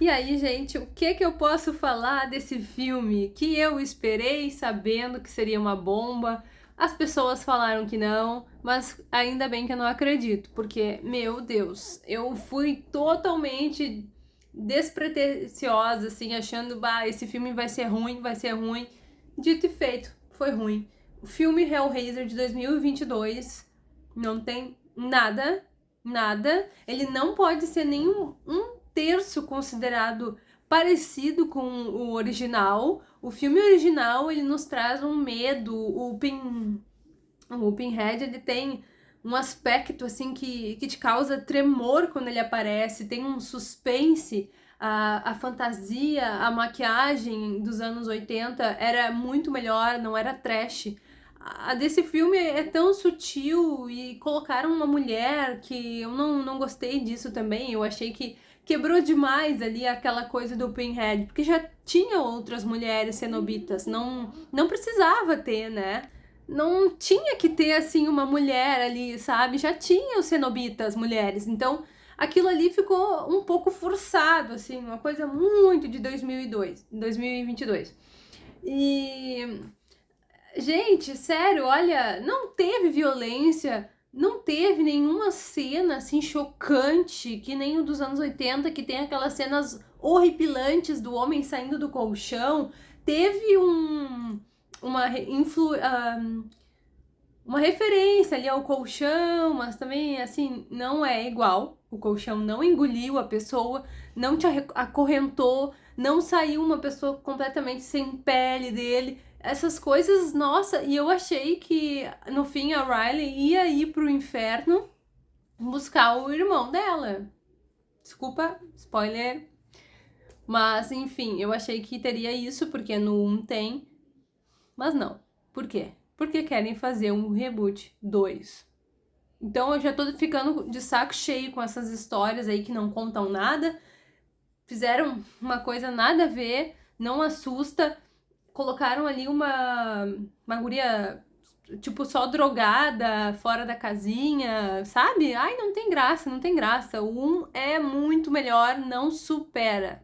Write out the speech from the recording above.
E aí, gente, o que que eu posso falar desse filme que eu esperei sabendo que seria uma bomba? As pessoas falaram que não, mas ainda bem que eu não acredito, porque, meu Deus, eu fui totalmente despretensiosa, assim, achando, bah, esse filme vai ser ruim, vai ser ruim. Dito e feito, foi ruim. O filme Hellraiser de 2022 não tem nada, nada. Ele não pode ser nenhum um terço considerado parecido com o original. O filme original, ele nos traz um medo, o Pin... O Pinhead, ele tem um aspecto, assim, que, que te causa tremor quando ele aparece, tem um suspense, a, a fantasia, a maquiagem dos anos 80 era muito melhor, não era trash. A desse filme é tão sutil e colocaram uma mulher que eu não, não gostei disso também, eu achei que quebrou demais ali aquela coisa do Pinhead, porque já tinha outras mulheres cenobitas, não, não precisava ter, né? Não tinha que ter, assim, uma mulher ali, sabe? Já tinha os cenobitas mulheres, então aquilo ali ficou um pouco forçado, assim, uma coisa muito de 2002, 2022. E... Gente, sério, olha, não teve violência, não teve nenhuma cena assim chocante, que nem o dos anos 80, que tem aquelas cenas horripilantes do homem saindo do colchão. Teve um, uma, influ, um, uma referência ali ao colchão, mas também, assim, não é igual. O colchão não engoliu a pessoa, não te acorrentou, não saiu uma pessoa completamente sem pele dele essas coisas, nossa, e eu achei que no fim a Riley ia ir pro inferno buscar o irmão dela. Desculpa, spoiler. Mas, enfim, eu achei que teria isso, porque no 1 tem. Mas não. Por quê? Porque querem fazer um reboot 2. Então eu já tô ficando de saco cheio com essas histórias aí que não contam nada. Fizeram uma coisa nada a ver, não assusta colocaram ali uma, uma guria, tipo, só drogada, fora da casinha, sabe? Ai, não tem graça, não tem graça. O 1 é muito melhor, não supera.